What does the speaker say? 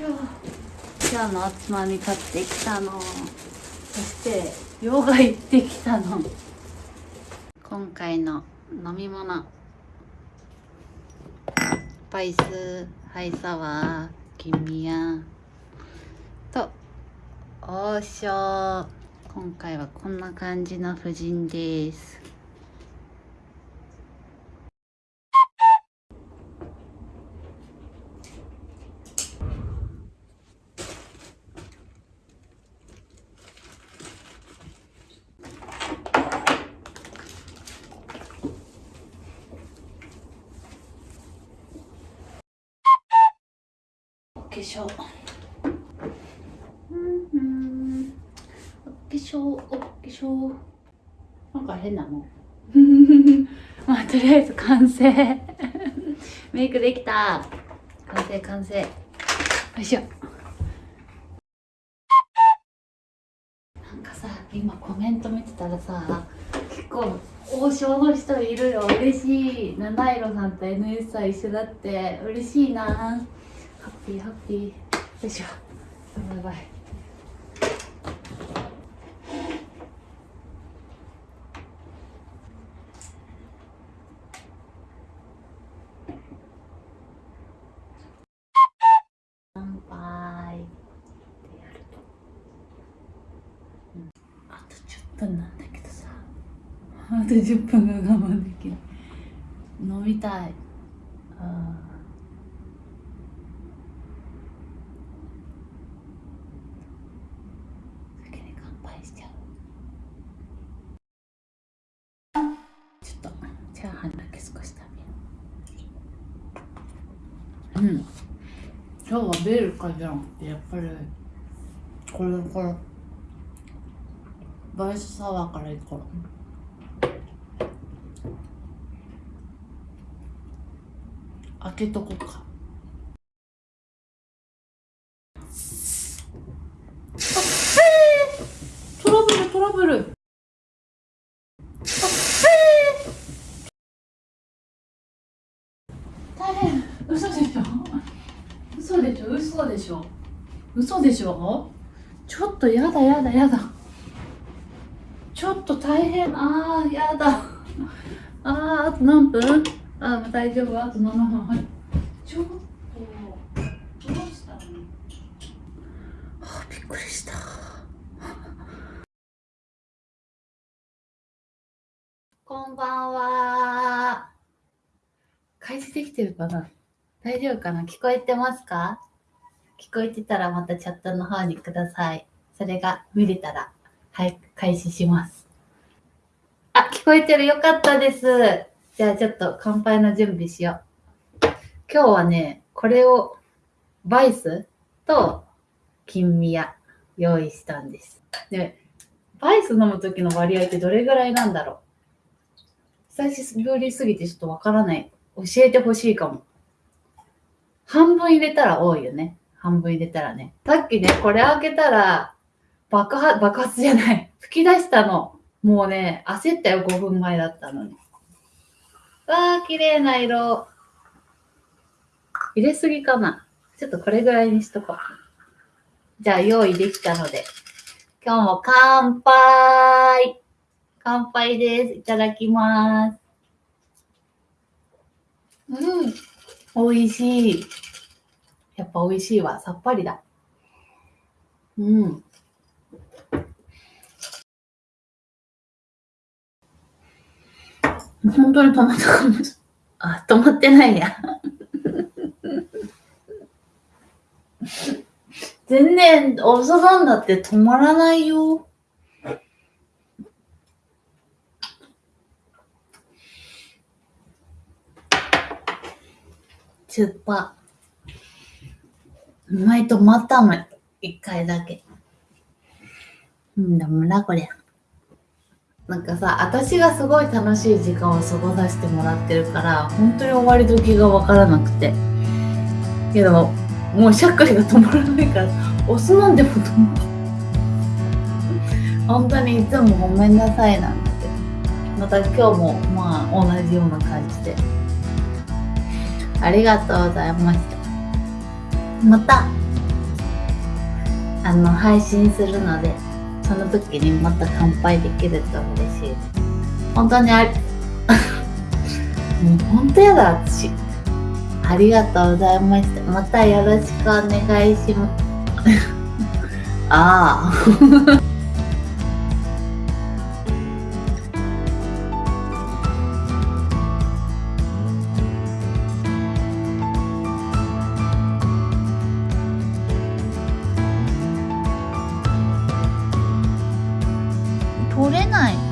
今日のおつまみ買ってきたの。そしてヨガ行ってきたの。今回の飲み物。スパイスハイサワーキミヤと王将。今回はこんな感じの夫人です。粧。うんうん。お化粧お化粧。なんか変なの？まあとりあえず完成。メイクできた。完成完成。よいしょ。なんかさ今コメント見てたらさ結構王将の人いるよ。嬉しい。七色さんと NS さん一緒だって。嬉しいなハッピーハッピーよいしょバイバイ乾杯ってやると、うん、あと10分なんだけどさ。あと10分が我慢できない。飲みたい。ああしちゃう。ちょっとチャーハンだけ少し食べるう。うん。今日はビールかじゃんってやっぱりこれこれバイスサワーからいこう開けとこうかトラブル大変嘘でしょ嘘でしょ嘘でしょ？嘘でしょ？ちょっとやだやだやだ。ちょっと大変。あーやだ。あーあと何分？あー大丈夫。あと7分。はい。ちょっとどうしたの？あびっくりした。こんばんは。開始できてるかな？大丈夫かな？聞こえてますか？聞こえてたらまたチャットの方にください。それが見れたら、はい、開始します。あ、聞こえてるよかったです。じゃあちょっと乾杯の準備しよう。今日はね、これを、バイス？と金宮用意したんです。で、バイス飲む時の割合ってどれぐらいなんだろう？久しぶりすぎてちょっとわからない。教えてほしいかも。半分入れたら多いよね。半分入れたらね。さっきね、これ開けたら、爆発、爆発じゃない。吹き出したの。もうね、焦ったよ、5分前だったのに。わー、綺麗な色。入れすぎかな。ちょっとこれぐらいにしとこう。じゃあ、用意できたので。今日も乾杯乾杯です。いただきます。うん。美味しい。やっぱ美味しいわ。さっぱりだ。うん。本当に止まったかもしれ。あ、止まってないや。全然、おそばんだって止まらないよ。スーパー。うまったの。一回だけ。うんだもな、こりゃ。なんかさ、私がすごい楽しい時間を過ごさせてもらってるから、本当に終わり時がわからなくて。けど、もうしゃっくりが止まらないから、お酢飲んでも止まる。本当にいつもごめんなさいなんだけど。また今日もまあ同じような感じで。ありがとうございました。またあの配信するのでその時にまた乾杯できると嬉しい。です本当にあり もう本当やだ私。ありがとうございました。またよろしくお願いします。ああ。取れない。